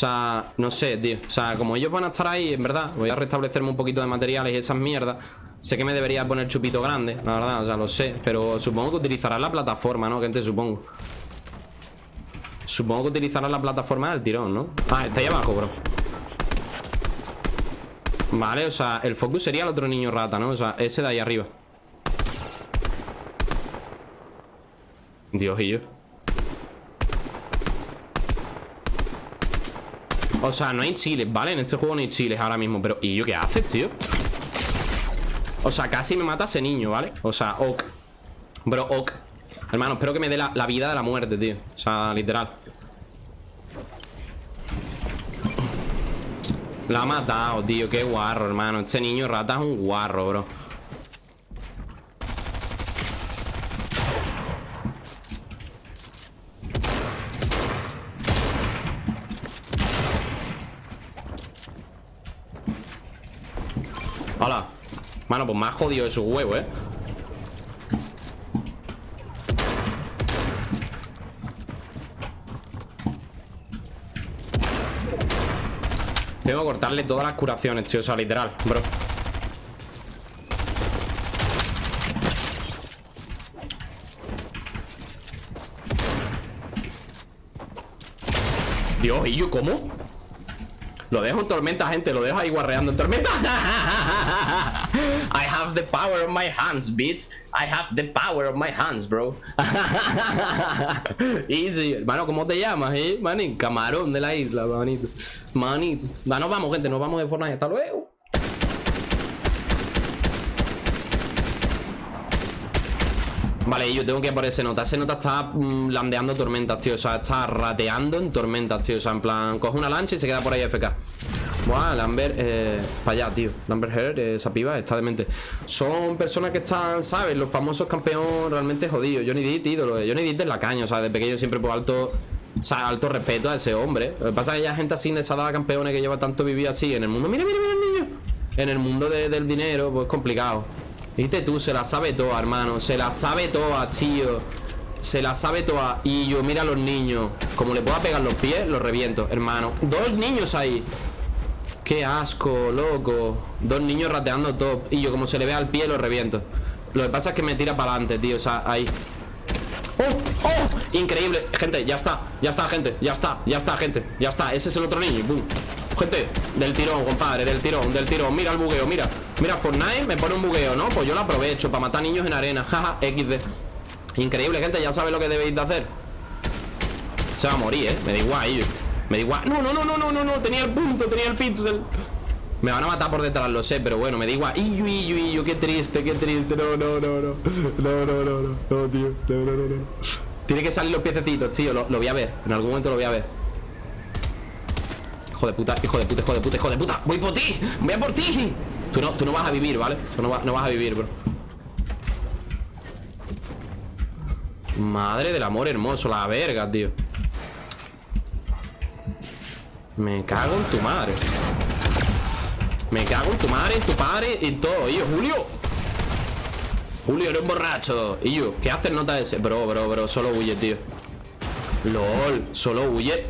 sea, no sé, tío O sea, como ellos van a estar ahí, en verdad Voy a restablecerme un poquito de materiales y esas mierdas Sé que me debería poner chupito grande, la verdad, o sea, lo sé Pero supongo que utilizará la plataforma, ¿no? Gente, supongo Supongo que utilizará la plataforma del tirón, ¿no? Ah, está ahí abajo, bro Vale, o sea, el focus sería el otro niño rata, ¿no? O sea, ese de ahí arriba Dios y yo O sea, no hay chiles, ¿vale? En este juego no hay chiles ahora mismo Pero, ¿y yo qué haces, tío? O sea, casi me mata ese niño, ¿vale? O sea, ok. Bro, ok. Hermano, espero que me dé la, vida de la muerte, tío. O sea, literal. La ha matado, tío. Qué guarro, hermano. Este niño rata es un guarro, bro Hola Mano, pues ha jodido de su huevo, ¿eh? Tengo que cortarle todas las curaciones, tío O sea, literal, bro Dios, ¿y yo cómo? Lo dejo en tormenta, gente Lo dejo ahí guarreando en tormenta have the power of my hands, bitch. I have the power of my hands, bro. Easy Hermano, ¿cómo te llamas, eh? Manín, camarón de la isla, manito. Manito. Va, nos vamos, gente Nos vamos de Fortnite. Hasta luego. Vale, yo tengo que por ese nota Ese nota está mm, landeando tormentas, tío. O sea, está rateando en tormentas, tío. O sea, en plan, coge una lancha y se queda por ahí FK Buah, Lambert, eh, para allá, tío. Lambert Heard, eh, esa piba está demente Son personas que están, ¿sabes? Los famosos campeones realmente jodidos. Johnny Depp, ídolo Johnny Depp es la caña, o sea, de pequeño siempre por alto o sea, alto respeto a ese hombre. Lo que pasa es que hay gente así de esa campeones que lleva tanto vivir así en el mundo Mira, mira, mira el niño. En el mundo del dinero, pues complicado. Viste tú, se la sabe toda, hermano. Se la sabe toda, tío. Se la sabe toda. Y yo, mira a los niños. Como le pueda pegar los pies, los reviento, hermano. Dos niños ahí Qué asco, loco. Dos niños rateando top. Y yo, como se le ve al pie, los reviento. Lo que pasa es que me tira para adelante, tío O sea, ahí. ¡Oh! ¡Oh! Increíble. Gente, ya está. Ya está, gente. Ya está. Ya está, gente. Ya está. Ese es el otro niño ¡Bum! Gente, del tirón, compadre, del tirón, del tirón. Mira el bugueo, mira. Mira, Fortnite me pone un bugueo, ¿no? Pues yo lo aprovecho para matar niños en arena. Jaja, XD Increíble, gente, ya sabéis lo que debéis de hacer. Se va a morir, ¿eh? Me da igual, Me da igual No, no, no, no, no, no, no Tenía el punto, tenía el pixel me van a matar por detrás, lo sé, pero bueno, me da igual Iyu, iyu, iyu, qué triste, qué triste No, no, no, no No, no, no, no, no, tío No, no, no, no Tiene que salir los piececitos, tío lo, lo voy a ver En algún momento lo voy a ver Hijo de puta, hijo de puta, hijo de puta, hijo de puta Voy por ti, voy a por ti Tú no, tú no vas a vivir, ¿vale? Tú no, no vas a vivir, bro Madre del amor hermoso La verga, tío Me cago en tu madre. Me cago en tu madre, tu padre Y todo, yo, Julio. Julio, eres borracho. Y yo, ¿qué haces nota ese? Bro, bro, bro, solo huye, tío. LOL, solo huye.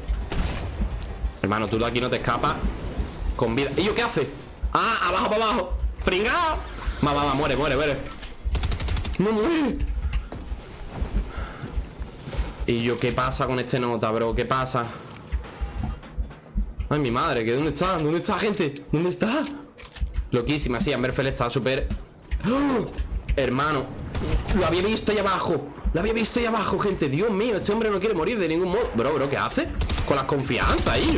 Hermano, tú de aquí no te escapas. Con vida. ¿Y yo qué hace? Ah, abajo para abajo. Pringao. Va, va, va, muere, muere, muere. No muere. ¿Y yo qué pasa con este nota, bro? ¿Qué pasa? Ay, mi madre, ¿que dónde está? ¿Dónde está, gente? ¿Dónde está? Loquísima, sí, Amberfell está súper ¡Oh! Hermano Lo había visto ahí abajo Lo había visto ahí abajo, gente Dios mío, este hombre no quiere morir de ningún modo Bro, bro, ¿qué hace? Con la confianza ahí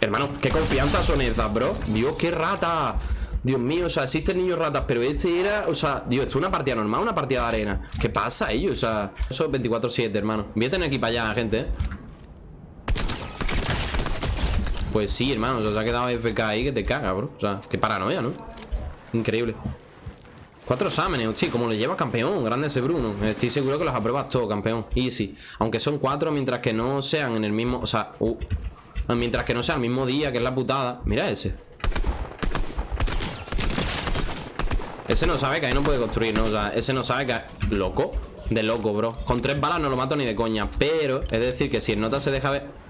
Hermano, qué confianza son esas, bro Dios, qué rata Dios mío, o sea, existen niños ratas Pero este era, o sea, Dios, esto es una partida normal Una partida de arena ¿Qué pasa ellos? O sea, eso es 24-7, hermano Voy a tener aquí para allá, gente, ¿eh? Pues sí, hermano, se ha quedado FK ahí que te caga, bro. O sea, qué paranoia, ¿no? Increíble. Cuatro exámenes, sí, como le lleva campeón Grande ese Bruno. Estoy seguro que los apruebas todo, campeón. Easy. Aunque son cuatro mientras que no sean en el mismo O sea, uh, mientras que no sea el mismo día Que es la putada. Mira ese. Ese no sabe que ahí no puede construir, ¿no? O sea, ese no sabe que... Loco. De loco, bro. Con tres balas no lo mato ni de coña Pero, es decir, que si el nota se deja ver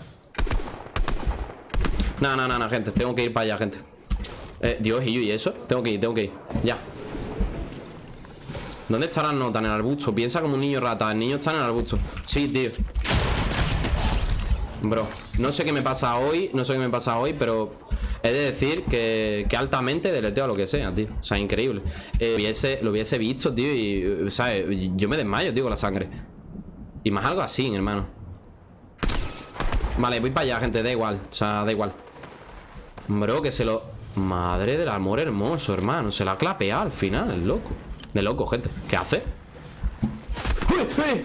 No, no, no, no, gente Tengo que ir para allá, gente. Eh, Dios, y yo, ¿y eso? Tengo que ir, tengo que ir. Ya. ¿Dónde está la nota? En el arbusto. Piensa como un niño rata. El niño está en el arbusto. Sí, tío. Bro, no sé qué me pasa hoy No sé qué me pasa hoy, pero He de decir que, que altamente deleteo lo que sea, tío. O sea, increíble. Eh, lo, hubiese, visto, tío Y, ¿sabes? Yo me desmayo, tío, con la sangre. Y más algo así, hermano. Vale, voy para allá, gente, da igual. O sea, da igual Bro, que se lo... Madre del amor hermoso, hermano. Se la ha clapeado al final, el loco. De loco, gente. ¿Qué hace? ¡Uy, uy!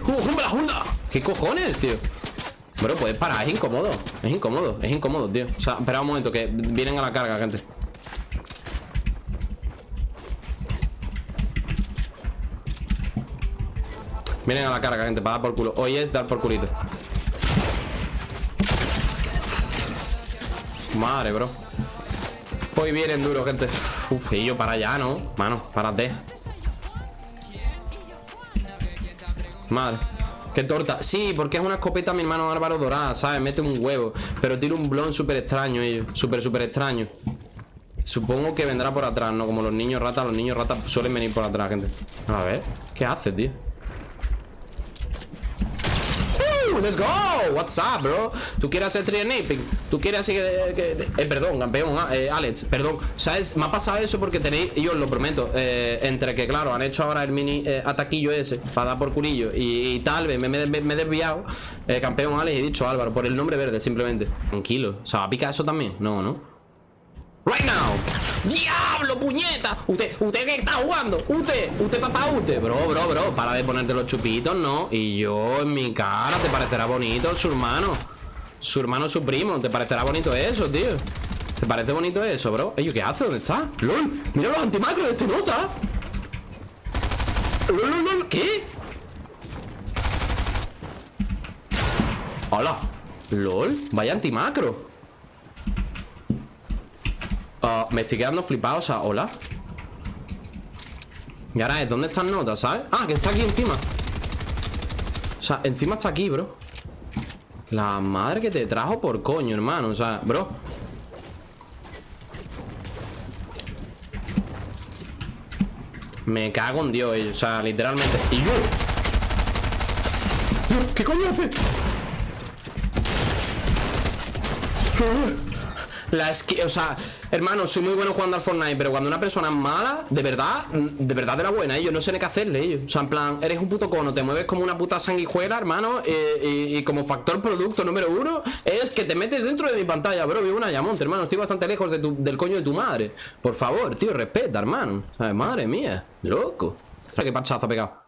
¿Qué cojones, tío? Bro, puedes parar, es incómodo. Es incómodo, es incómodo, tío. O sea, espera un momento que vienen a la carga, gente. Vienen a la carga, gente, para dar por culo. Hoy es dar por culito. Madre, bro Hoy vienen duro, gente Uf, y yo para allá, ¿no? Mano, párate Madre Qué torta. Sí, porque es una escopeta mi hermano Álvaro dorada, ¿sabes? Mete un huevo. Pero tiene un blon súper extraño ellos. Súper, súper extraño. Supongo que vendrá por atrás, ¿no? Como los niños ratas, los niños ratas suelen venir por atrás, gente. A ver, ¿qué hace, tío? Let's go. What's up, bro? ¿Tú quieres hacer trianaping? ¿Tú quieres así que, eh, perdón, campeón, ah, eh, Alex, perdón. ¿Sabes? Me ha pasado eso porque tenéis, yo os lo prometo, eh, entre que, claro, han hecho ahora el mini ataquillo ese para dar por culillo y, tal vez me, me, he desviado, campeón Alex, he dicho Álvaro, por el nombre verde, simplemente. Tranquilo. O sea, ¿va pica eso también? No, ¿no? Right now ¡Diablo, puñeta! ¿Usted, usted qué está jugando? ¿Usted? ¿Usted, papá? ¿Usted? Bro, bro, bro Para de ponerte los chupitos, ¿no? Y yo en mi cara ¿Te parecerá bonito su hermano? Su hermano, su primo ¿Te parecerá bonito eso, tío? ¿Te parece bonito eso, bro? Ey, ¿qué hace? ¿Dónde está? ¡Lol! ¡Mira los antimacros de este nota! ¡Lol, lol, lol! ¿Qué? ¡Hola! ¡Lol! Vaya antimacro Me estoy quedando flipado, o sea, hola. Y ahora es, ¿dónde están notas, sabes? Ah, que está aquí encima. O sea, encima está aquí, bro. La madre que te trajo por coño, hermano O sea, bro. Me cago en Dios, o sea, literalmente. Y yo. ¿Qué coño hace? La esqui... O sea, hermano, soy muy bueno jugando al Fortnite Pero cuando una persona es mala, de verdad De verdad de la buena, ellos no sé qué hacerle ellos. O sea, en plan, eres un puto cono Te mueves como una puta sanguijuela, hermano eh, y, como factor producto número uno Es que te metes dentro de mi pantalla Bro, vivo una llamonte, hermano Estoy bastante lejos de del coño de tu madre Por favor, tío, respeta, hermano Madre mía, loco ¿Qué pachazo ha pegado?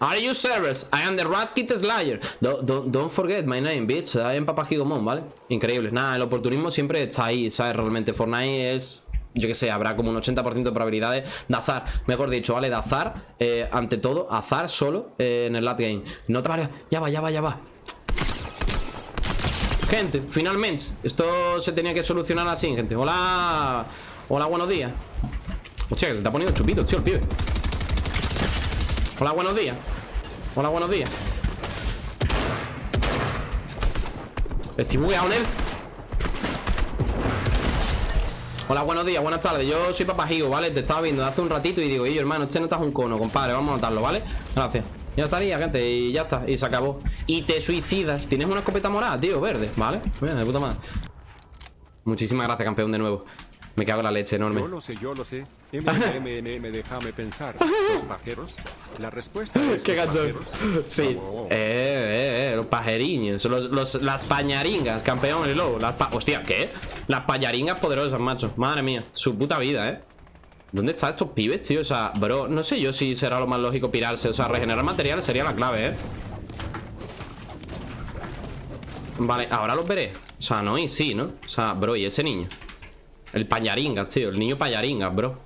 Are you serious? I am the Rat Kit Slayer. Don't, don't, forget my name, bitch. I am Papa Higomon, ¿vale? Increíble. Nada, el oportunismo siempre está ahí, ¿sabes? Realmente Fortnite es yo que sé, habrá como un 80% de probabilidades de azar, mejor dicho, ¿vale? De azar, eh, ante todo, azar solo eh, en el late game. No te vale, ya va, ya va, ya va. Gente, finalmente, esto se tenía que solucionar así, gente. Hola, hola, buenos días. Hostia, que se está poniendo chupito, tío, el pibe. Hola, buenos días Hola, buenos días Estoy bugueado en él Hola, buenos días, buenas tardes Yo soy Papajigo, ¿vale? Te estaba viendo hace un ratito y digo yo, hermano, este no estás un cono, compadre Vamos a matarlo, ¿vale? Gracias Ya estaría, gente Y ya está Y se acabó Y te suicidas Tienes una escopeta morada, tío, verde ¿Vale? Bien, de puta madre Muchísimas gracias, campeón, de nuevo me cago en la leche enorme. Yo lo sé, yo lo sé. MMM, déjame pensar. ¿Los pajeros? La respuesta es. Qué gachón. Sí. Eh, eh, eh, los pajeriños. Los, los, las pañaringas, campeón y lobo. Las Hostia, ¿qué? Las pañaringas poderosas, macho. Madre mía. Su puta vida, eh. ¿Dónde están estos pibes, tío? O sea, bro, no sé yo si será lo más lógico pirarse. O sea, regenerar material sería la clave, eh. Vale, ahora los veré. O sea, no y sí, ¿no? O sea, bro, y ese niño. El payaringas, tío El niño payaringas, bro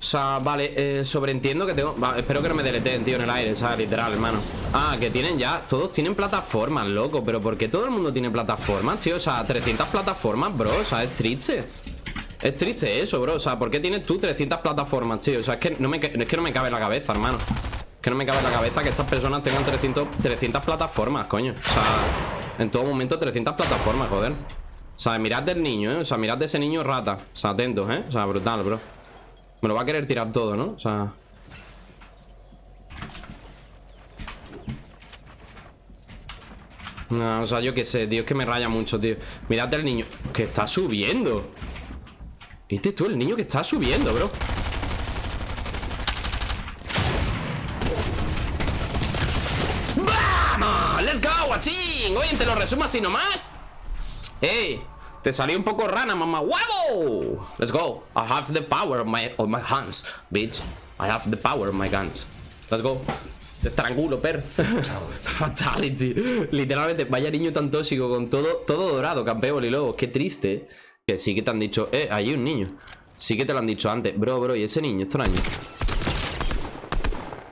O sea, vale, eh, sobreentiendo que tengo Espero que no me deleteen, tío, en el aire, ¿sabes? Literal, hermano Ah, que tienen ya Todos tienen plataformas, loco Pero ¿por qué todo el mundo tiene plataformas, tío? O sea, 300 plataformas, bro O sea, es triste Es triste eso, bro O sea, ¿por qué tienes tú 300 plataformas, tío? O sea, es que no me, es que no me cabe en la cabeza, hermano Es que no me cabe en la cabeza que estas personas tengan 300, 300 plataformas, coño O sea... En todo momento 300 plataformas, joder O sea, mirad del niño, ¿eh? O sea, mirad de ese niño rata O sea, atentos, ¿eh? O sea, brutal, bro Me lo va a querer tirar todo, ¿no? O sea... No, o sea, yo qué sé, tío, es que me raya mucho, tío Mirad del niño Que está subiendo ¿Viste tú el niño que está subiendo, bro? ¡Vamos! ¡Let's go, guachín! Oye, te lo resumo así nomás ¡Ey! Te salió un poco rana, mamá ¡Huevo! Let's go. I have the power of my, of my hands, bitch. I have the power of my guns. Let's go. Te estrangulo, per. Fatality. Literalmente, vaya niño tan tóxico Con todo, todo dorado, campeón y luego Qué triste Que sí que te han dicho Eh, hay un niño. Sí que te lo han dicho antes. Bro, bro, ¿y ese niño? Extraño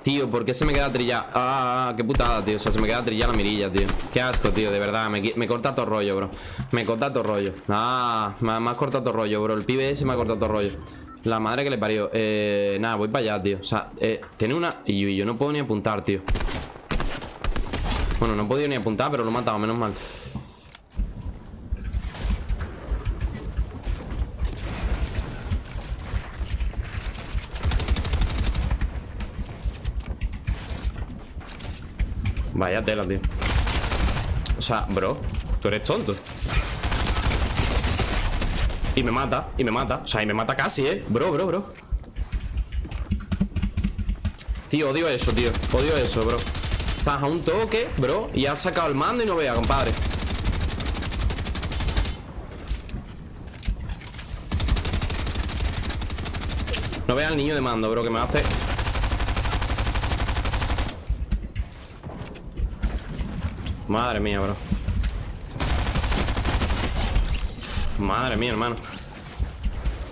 Tío, ¿por qué se me queda trillada? Ah, qué putada, tío. O sea, se me queda trillada la mirilla, tío. Qué asco, tío, de verdad. Me, me corta todo rollo, bro. Me corta todo rollo. Ah, me, me cortado todo rollo, bro. El pibe ese me ha cortado todo rollo. La madre que le parió. Eh, Nada, voy para allá, tío. O sea, eh, tiene una... Y yo, no puedo ni apuntar, tío. Bueno, no he podido ni apuntar Pero lo he matado, menos mal Vaya tela, tío. O sea, bro Tú eres tonto. Y me mata, y me mata. O sea, y me mata casi, ¿eh? Bro, bro, bro. Tío, odio eso, tío. Odio eso, bro. Estás a un toque, bro Y has sacado el mando y no vea, compadre. No vea al niño de mando, bro Que me hace... Madre mía, bro Madre mía, hermano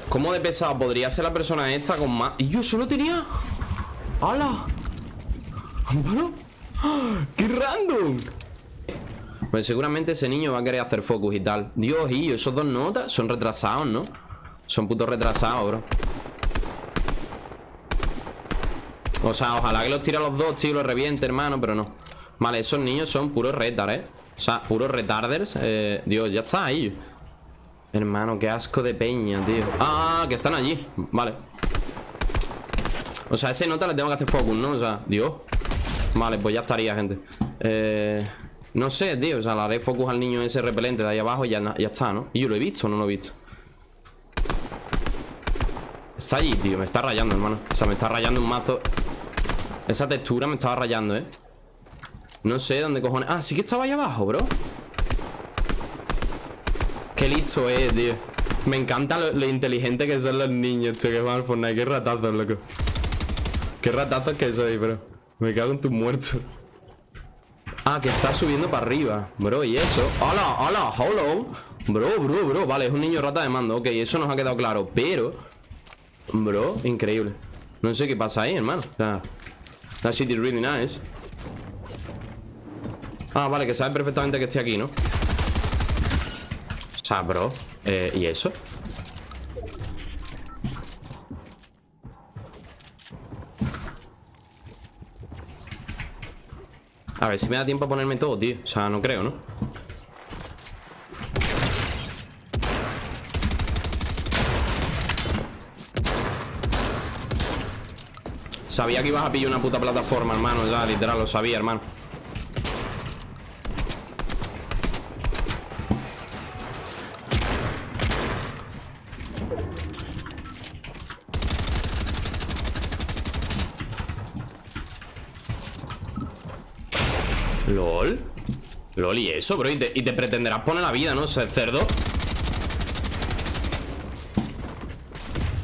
¿Cómo de pesado podría ser la persona esta con más? Y yo solo tenía... ¡Hala! ¿Bueno? ¡Qué random! Pues seguramente ese niño va a querer hacer focus y tal Dios, y esos dos notas son retrasados, ¿no? Son putos retrasados, bro O sea, ojalá que los tire a los dos, tío, los reviente, hermano Pero no Vale, esos niños son puros retard, ¿eh? O sea, puros retarders eh, Dios, ya está ahí Hermano, qué asco de peña, tío Ah, que están allí, vale O sea, ese nota le tengo que hacer focus, ¿no? O sea, Dios Vale, pues ya estaría, gente Eh... No sé, tío, o sea, le haré focus al niño ese repelente de ahí abajo y ya, ya está, ¿no? ¿Y yo lo he visto o no lo he visto? Está allí, tío, me está rayando, hermano O sea, me está rayando un mazo Esa textura me estaba rayando, ¿eh? No sé dónde cojones. Ah, sí que estaba ahí abajo, bro. Qué listo es, tío. Me encanta lo, inteligente que son los niños, tío Que van al Fortnite, qué ratazos, loco. Qué ratazos que soy, bro. Me cago en tu muerto. Ah, que está subiendo para arriba Bro, ¿y eso? ¡Hola, hola, hello! Bro, bro, bro. Vale, es un niño rata de mando. Ok, eso nos ha quedado claro Pero Bro, increíble. No sé qué pasa ahí, hermano. O sea, That shit is really nice Ah, vale, que sabe perfectamente que estoy aquí, ¿no? O sea, bro eh, ¿Y eso? A ver si me da tiempo a ponerme todo, tío O sea, no creo, ¿no? Sabía que ibas a pillar una puta plataforma, hermano Ya, literal, lo sabía, hermano LOL LOL, ¿y eso, bro? Y te, pretenderás poner la vida, ¿no? Ser cerdo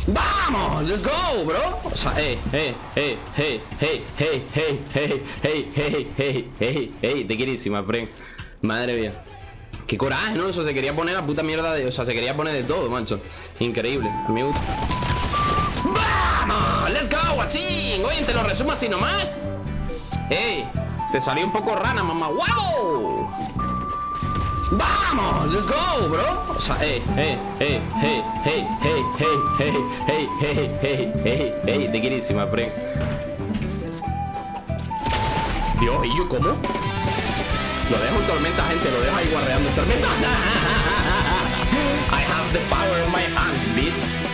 ¡Vamos! ¡Let's go, bro! O sea, eh, eh, eh, hey, hey, hey, hey, hey, hey, hey, hey, hey, hey, te querísima, friend Madre mía Qué coraje, ¿no? Eso se quería poner la puta mierda de... O sea, se quería poner de todo, macho Increíble Me gusta ¡Vamos! ¡Let's go, guachín! Oye, te lo resumo así nomás ¡Ey! Te salió un poco rana, mamá ¡Wow! ¡Vamos! ¡Let's go, bro! O sea, eh, eh, eh, hey, hey, hey, hey, hey, hey, hey, hey, hey, hey, te querísima, friend Dios, ¿y yo cómo? Lo dejo en tormenta, gente. Lo dejo ahí guardeando en tormenta. I have the power in my hand.